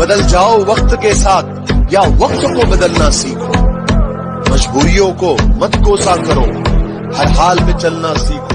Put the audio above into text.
बदल जाओ वक्त के साथ, या वक्त को बदलना सीखो। मजबूरियों को मत कोसा करो, हर हाल में चलना सीखो।